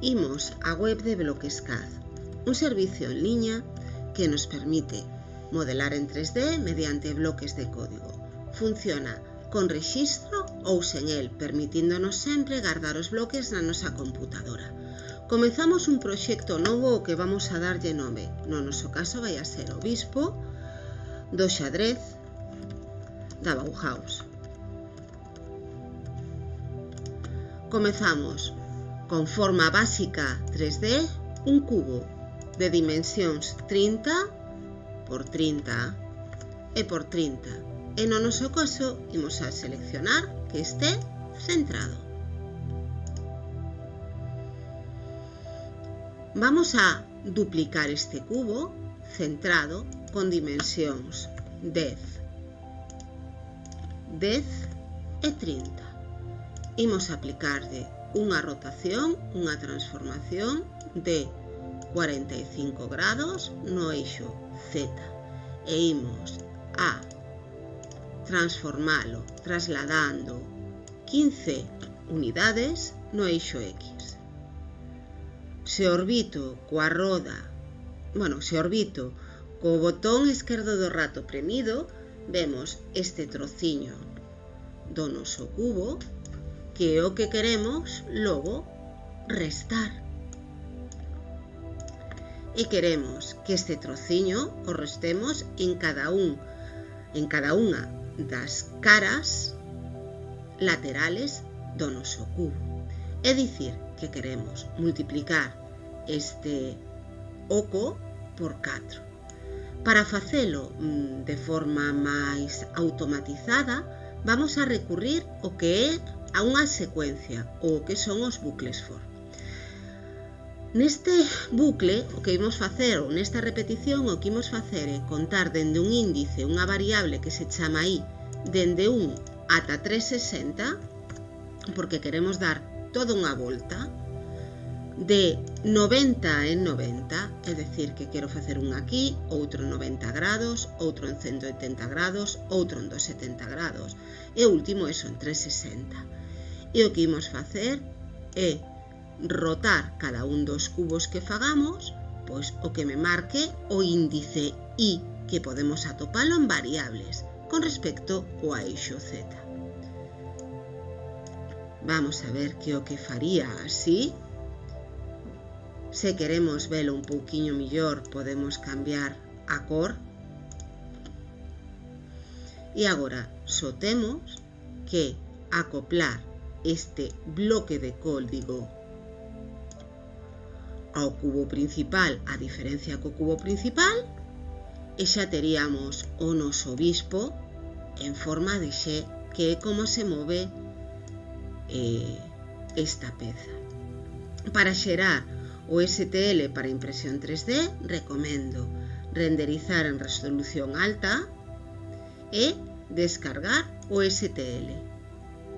imos á web de Bloquescaz, un servicio en liña que nos permite modelar en 3D mediante bloques de código. Funciona con rexistro ou sen el, permitíndonos sempre guardar os bloques na nosa computadora. Comezamos un proxecto novo ao que vamos a darlle nome. No noso caso vai a ser Obispo do xadrez da Bauhaus. Comezamos con forma básica 3D un cubo de dimensións 30 por 30 e por 30 e no noso caso imos a seleccionar que este centrado. Vamos a duplicar este cubo centrado con dimensións 10 10 e 30 imos aplicarlle unha rotación, unha transformación de 45 grados no eixo Z e imos a transformalo trasladando 15 unidades no eixo X. Se orbito coa roda, bueno, se orbito co botón esquerdo do rato premido, vemos este trociño do noso cubo que é o que queremos logo restar. E queremos que este trociño o restemos en cada un, en cada unha das caras laterales do noso cubo. É dicir, que queremos multiplicar este oco por 4. Para facelo mm, de forma máis automatizada, vamos a recurrir o que é a unha secuencia ou que son os bucles for. Neste bucle, o que imos facer, ou nesta repetición, o que imos facer é contar dende un índice, unha variable que se chama i, dende 1 ata 360, porque queremos dar toda unha volta de 90 en 90, é decir, que quero facer un aquí, outro en 90 grados, outro en 180 grados, outro en 270 grados, e o último eso en 360. E o que imos facer é rotar cada un dos cubos que fagamos, pois o que me marque o índice I, que podemos atopalo en variables, con respecto ao eixo Z. Vamos a ver que o que faría así Se queremos velo un pouquiño millor, podemos cambiar a cor. E agora, só temos que acoplar este bloque de código ao cubo principal a diferencia co cubo principal e xa teríamos o noso bispo en forma de xe que é como se move eh, esta peza. Para xerar O STL para impresión 3D recomendo renderizar en resolución alta e descargar o STL.